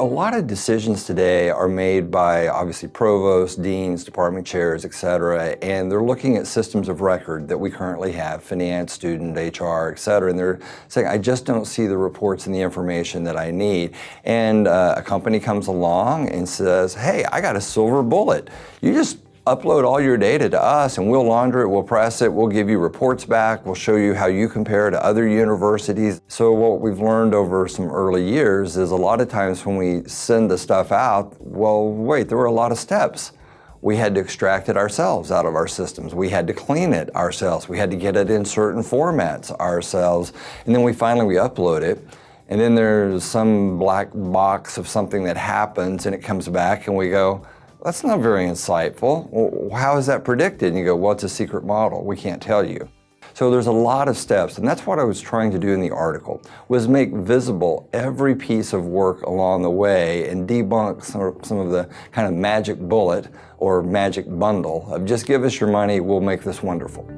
A lot of decisions today are made by obviously provosts, deans, department chairs, et cetera, and they're looking at systems of record that we currently have, finance, student, HR, et cetera, and they're saying, I just don't see the reports and the information that I need. And uh, a company comes along and says, hey, I got a silver bullet. You just upload all your data to us and we'll launder it, we'll press it, we'll give you reports back, we'll show you how you compare to other universities. So what we've learned over some early years is a lot of times when we send the stuff out, well, wait, there were a lot of steps. We had to extract it ourselves out of our systems. We had to clean it ourselves. We had to get it in certain formats ourselves. And then we finally we upload it. And then there's some black box of something that happens and it comes back and we go, that's not very insightful. Well, how is that predicted? And you go, well, it's a secret model. We can't tell you. So there's a lot of steps, and that's what I was trying to do in the article, was make visible every piece of work along the way and debunk some, some of the kind of magic bullet or magic bundle of just give us your money, we'll make this wonderful.